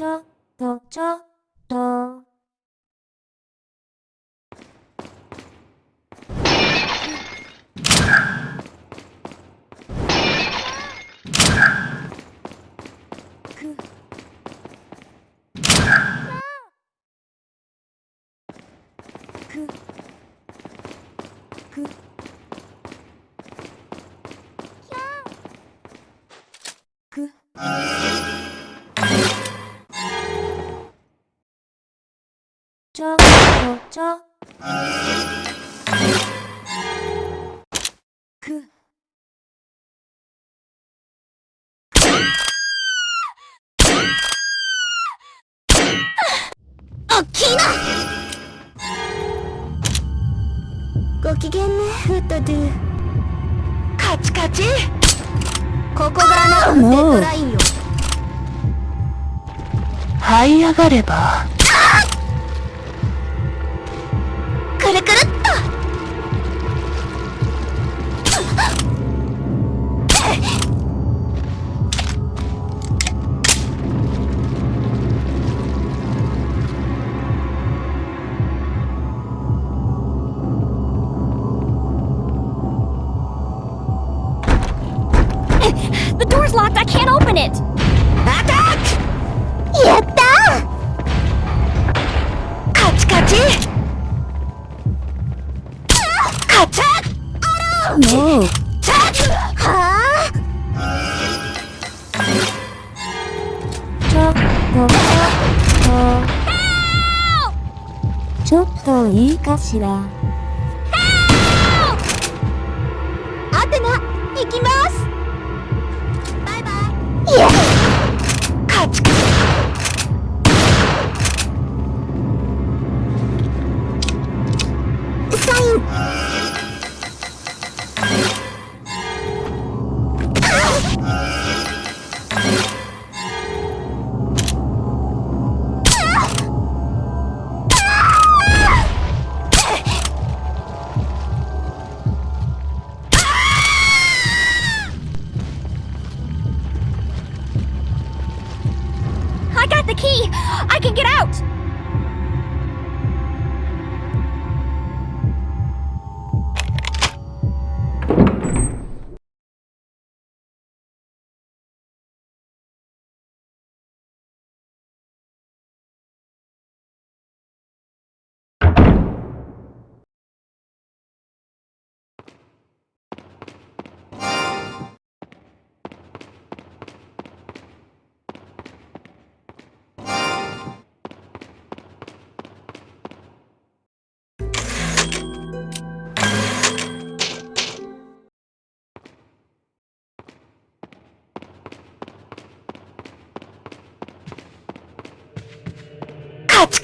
ちょっと、ちょっと。おっきいなご機嫌ねフットドゥ。カチカチ。ここがデッドラインよ。這い上がれば。くるくるっ！The door's locked! I can't open it! アタックやった！ーカチカチカチャッもうチャッはちょっとちょっといいかしら。あ。アテナ行きますカ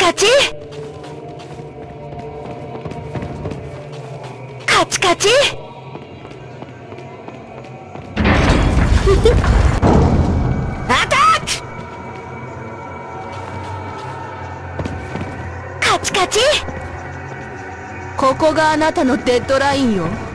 カチカチカチアタック。カチカチここがあなたのデッドラインよ。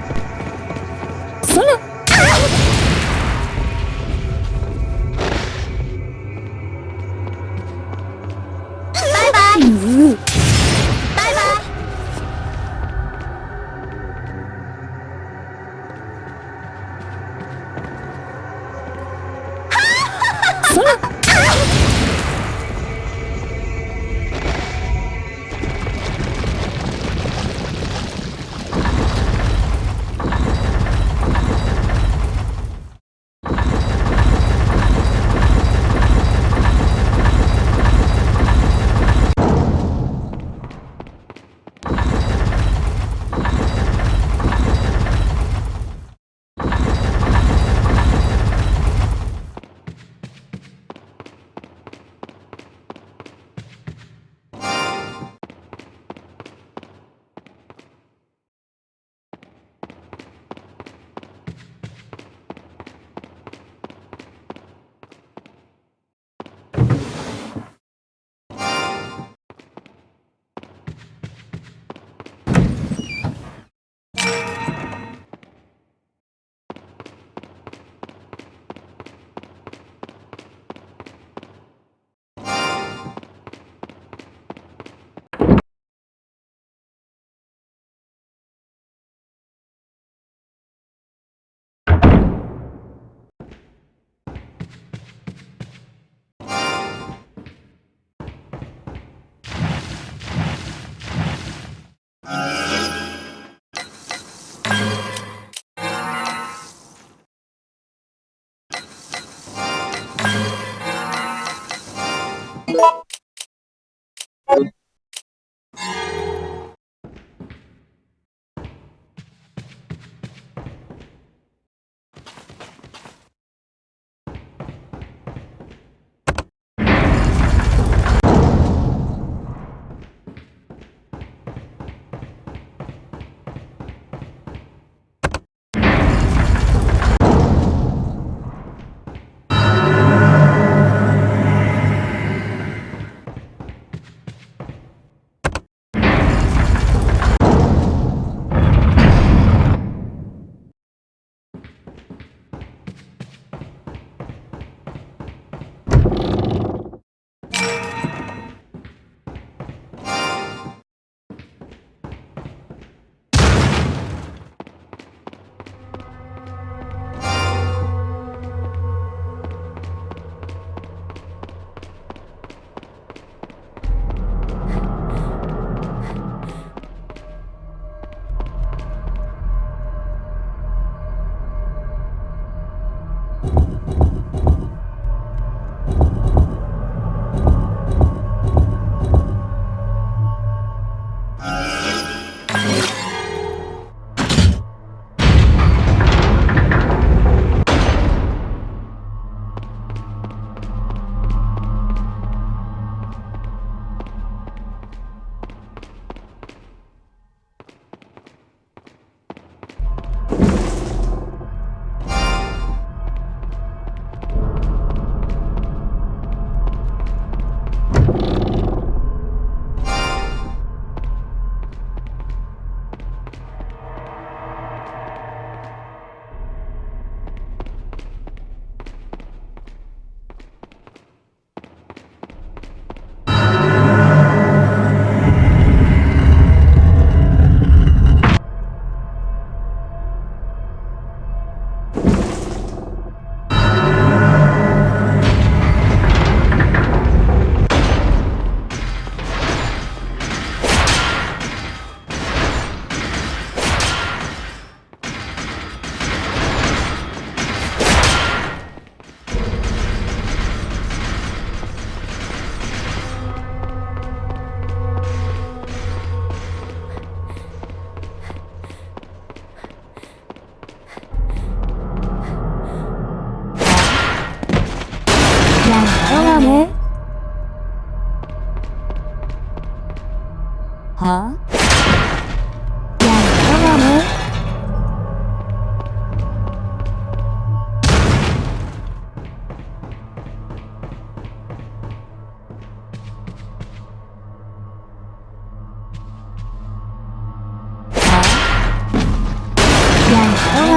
Bye.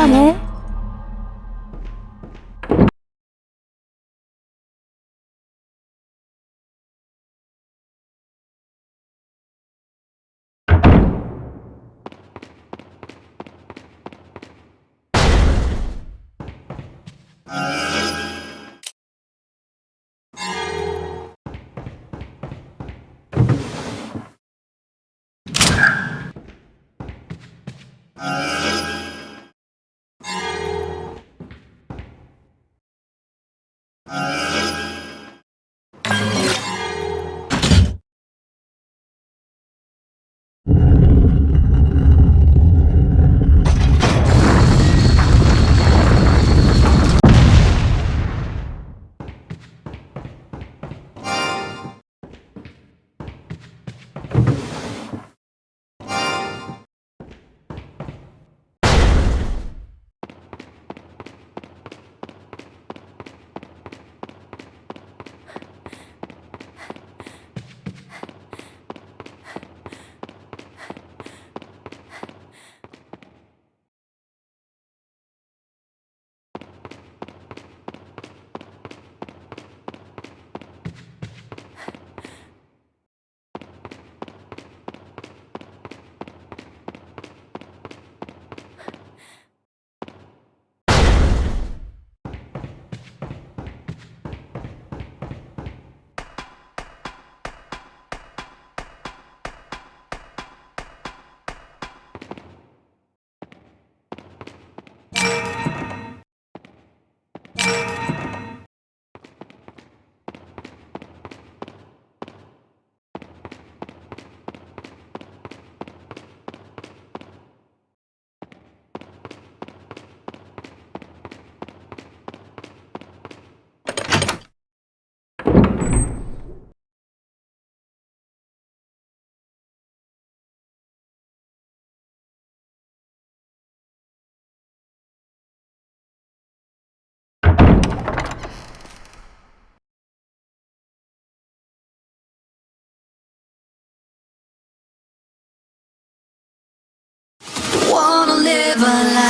ね。ね。Wanna never lie.